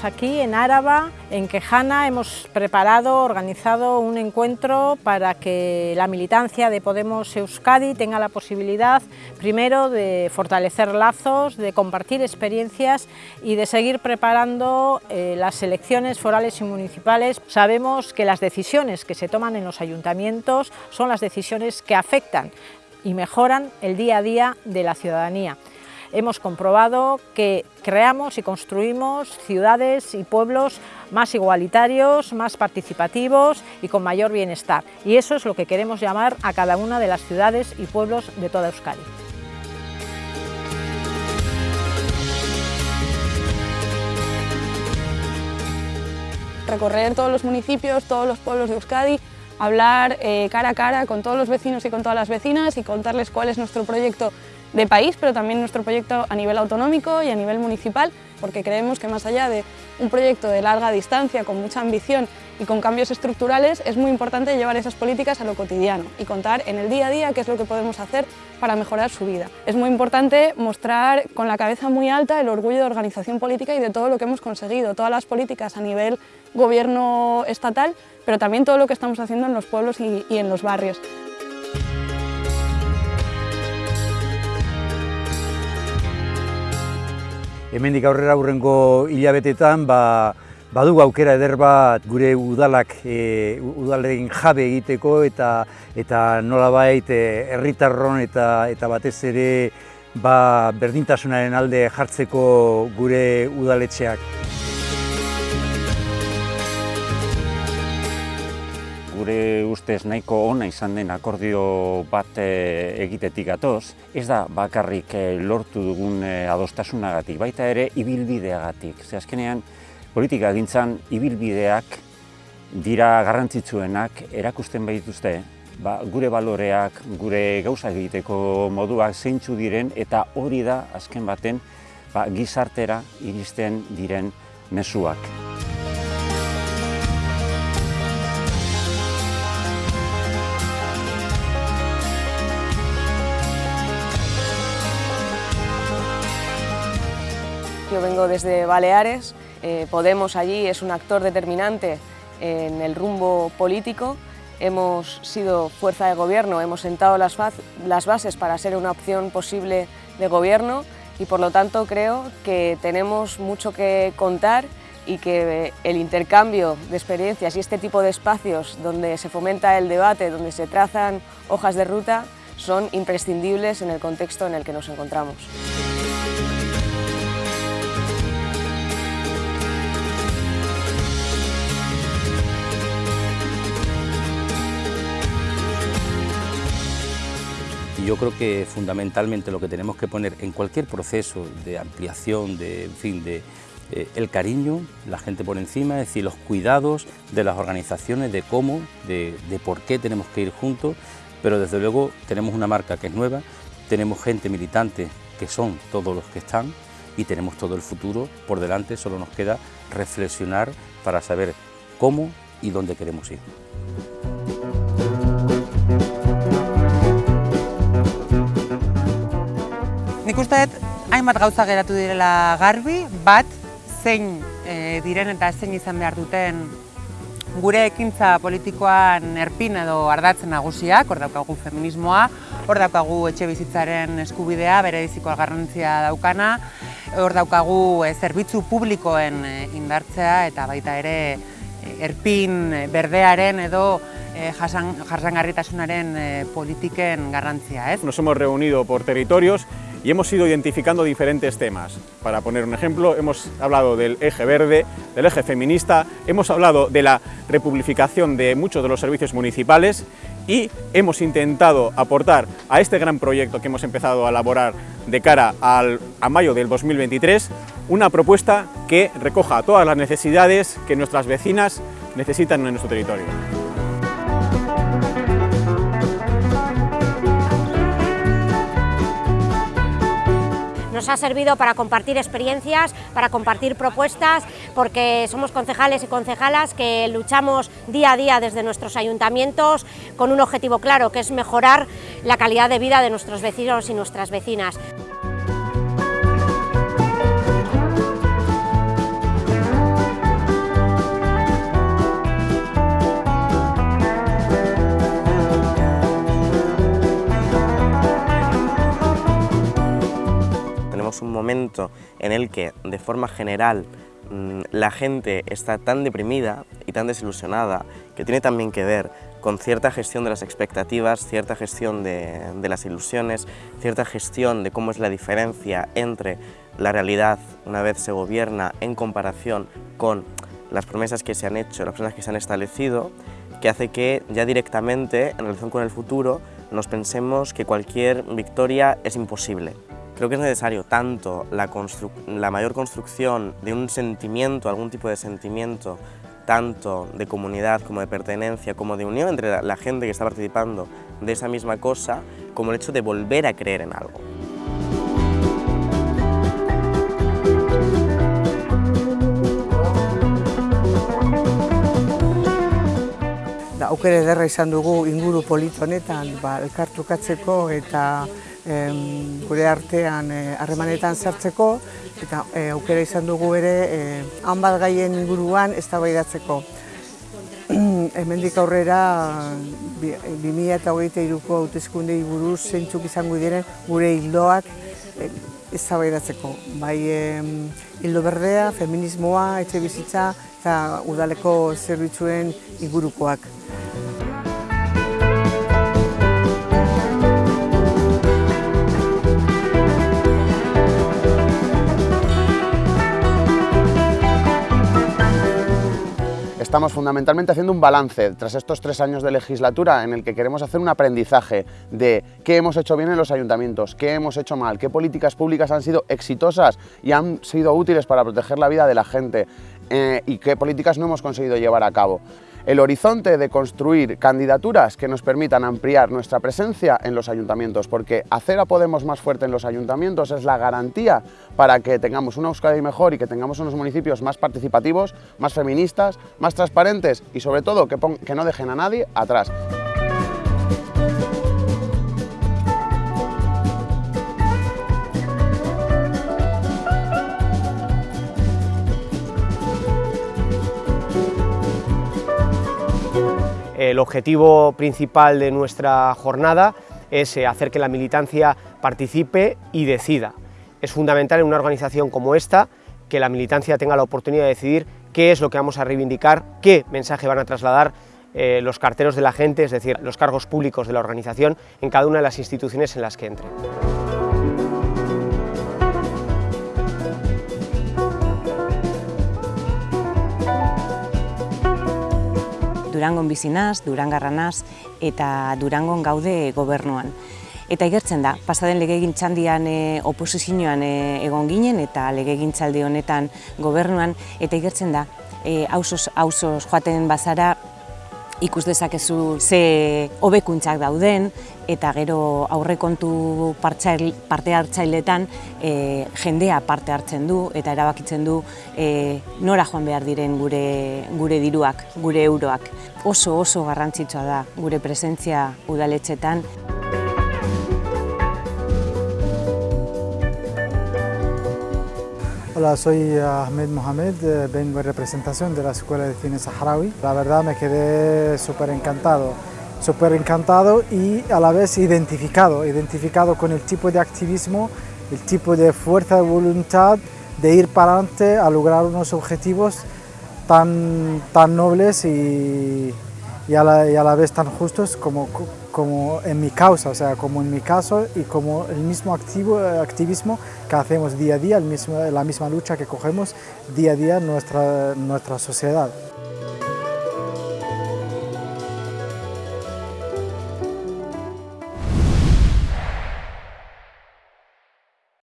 aquí en Áraba, en Quejana, hemos preparado, organizado un encuentro para que la militancia de Podemos Euskadi tenga la posibilidad, primero, de fortalecer lazos, de compartir experiencias y de seguir preparando eh, las elecciones forales y municipales. Sabemos que las decisiones que se toman en los ayuntamientos son las decisiones que afectan y mejoran el día a día de la ciudadanía hemos comprobado que creamos y construimos ciudades y pueblos más igualitarios, más participativos y con mayor bienestar. Y eso es lo que queremos llamar a cada una de las ciudades y pueblos de toda Euskadi. Recorrer todos los municipios, todos los pueblos de Euskadi, hablar eh, cara a cara con todos los vecinos y con todas las vecinas y contarles cuál es nuestro proyecto de país, pero también nuestro proyecto a nivel autonómico y a nivel municipal, porque creemos que más allá de un proyecto de larga distancia, con mucha ambición y con cambios estructurales, es muy importante llevar esas políticas a lo cotidiano y contar en el día a día qué es lo que podemos hacer para mejorar su vida. Es muy importante mostrar con la cabeza muy alta el orgullo de organización política y de todo lo que hemos conseguido, todas las políticas a nivel gobierno estatal, pero también todo lo que estamos haciendo en los pueblos y, y en los barrios. Hemendik aurrera aurrengo hilabetetan ba, badugu aukera eder bat gure udalak e, udalen jabe egiteko eta eta nolabait e, herritarron eta eta batez ere ba, berdintasunaren alde jartzeko gure udaletxeak. Gure ustez nahiko ona izan den akordio bat e, egitetik gatoz, ez da bakarrik e, lortu dugun e, adostasunagatik, baita ere ibilbideagatik. Ze azkenean, politika gintzan ibilbideak dira garrantzitsuenak erakusten behituzte, ba, gure baloreak, gure gauza egiteko moduak zeintzu diren, eta hori da azken baten ba, gizartera iristen diren mezuak. Yo vengo desde Baleares, eh, Podemos allí es un actor determinante en el rumbo político, hemos sido fuerza de gobierno, hemos sentado las, las bases para ser una opción posible de gobierno y por lo tanto creo que tenemos mucho que contar y que el intercambio de experiencias y este tipo de espacios donde se fomenta el debate, donde se trazan hojas de ruta, son imprescindibles en el contexto en el que nos encontramos. Yo creo que fundamentalmente lo que tenemos que poner en cualquier proceso de ampliación, de, fin, de eh, el cariño, la gente por encima, es decir, los cuidados de las organizaciones, de cómo, de, de por qué tenemos que ir juntos, pero desde luego tenemos una marca que es nueva, tenemos gente militante que son todos los que están y tenemos todo el futuro por delante, solo nos queda reflexionar para saber cómo y dónde queremos ir. Nik uste dut, hainbat gauza geratu direla garbi, bat, zein e, diren eta zein izan behar duten gure ekintza politikoan erpin edo ardatzen nagusiak, hor daukagu feminismoa, hor daukagu etxe bizitzaren eskubidea, bere diziko garrantzia daukana, hor daukagu e, zerbitzu publikoen e, indartzea eta baita ere erpin berdearen edo jasangarritasunaren e, politiken garrantzia. Ez? Nos hemos reunido por territorios y hemos ido identificando diferentes temas. Para poner un ejemplo, hemos hablado del eje verde, del eje feminista, hemos hablado de la republificación de muchos de los servicios municipales y hemos intentado aportar a este gran proyecto que hemos empezado a elaborar de cara al, a mayo del 2023 una propuesta que recoja todas las necesidades que nuestras vecinas necesitan en nuestro territorio. Nos ha servido para compartir experiencias, para compartir propuestas, porque somos concejales y concejalas que luchamos día a día desde nuestros ayuntamientos con un objetivo claro, que es mejorar la calidad de vida de nuestros vecinos y nuestras vecinas. En el que, de forma general, mm, la gente está tan deprimida y tan desilusionada que tiene también que ver con cierta gestión de las expectativas, cierta gestión de, las ilusiones, cierta gestión de cómo es la diferencia entre la realidad una vez se gobierna en comparación con las promesas que se han hecho, las promesas que se han establecido, que hace que ya directamente, en relación con el futuro, nos pensemos que cualquier victoria es imposible. Creo que es necesario tanto la, mayor construcción de un sentimiento, algún tipo de sentimiento, tanto de comunidad como de pertenencia, como de unión entre la, gente que está participando de esa misma cosa, como el hecho de volver a creer en algo. aukere ederra izan dugu inguru polit honetan ba, elkartukatzeko eta em, gure artean eh, harremanetan sartzeko eta e, aukera izan dugu ere e, han bat gaien inguruan eztabaidatzeko. Hemendik aurrera 2023ko hauteskundei buruz zeintzuk izango diren gure hildoak e, eztabaidatzeko. Bai hildo berdea, feminismoa, etxe bizitza eta udaleko zerbitzuen ingurukoak. Estamos fundamentalmente haciendo un balance tras estos tres años de legislatura en el que queremos hacer un aprendizaje de qué hemos hecho bien en los ayuntamientos, qué hemos hecho mal, qué políticas públicas han sido exitosas y han sido útiles para proteger la vida de la gente eh, y qué políticas no hemos conseguido llevar a cabo el horizonte de construir candidaturas que nos permitan ampliar nuestra presencia en los ayuntamientos, porque hacer a Podemos más fuerte en los ayuntamientos es la garantía para que tengamos una Euskadi mejor y que tengamos unos municipios más participativos, más feministas, más transparentes y sobre todo que, que no dejen a nadie atrás. El objetivo principal de nuestra jornada es eh, hacer que la militancia participe y decida. Es fundamental en una organización como esta que la militancia tenga la oportunidad de decidir qué es lo que vamos a reivindicar, qué mensaje van a trasladar eh, los carteros de la gente, es decir, los cargos públicos de la organización en cada una de las instituciones en las que entren. Durangon bizinaz, Durangarranaz eta Durangon gaude gobernuan. Eta igertzen da, pasaden legegintzaldian e, oposizioan e, egon ginen eta legegintzaldi honetan gobernuan, eta igertzen da, e, ausos, ausos joaten bazara ikus dezakezu ze hobekuntzak dauden eta gero aurrekontu parte hartzailetan e, jendea parte hartzen du eta erabakitzen du e, nora joan behar diren gure, gure diruak, gure euroak. Oso oso garrantzitsua da gure presentzia udaletxetan. Hola, soy Ahmed Mohamed, eh, vengo en representación de la Escuela de Cine Saharaui. La verdad me quedé súper encantado, súper encantado y a la vez identificado, identificado con el tipo de activismo, el tipo de fuerza de voluntad de ir para adelante a lograr unos objetivos tan, tan nobles y, y, y a la vez tan justos como, como en mi causa, o sea, como en mi caso y como el mismo activo, activismo que hacemos día a día, la misma lucha que cogemos día a día en nuestra, nuestra sociedad.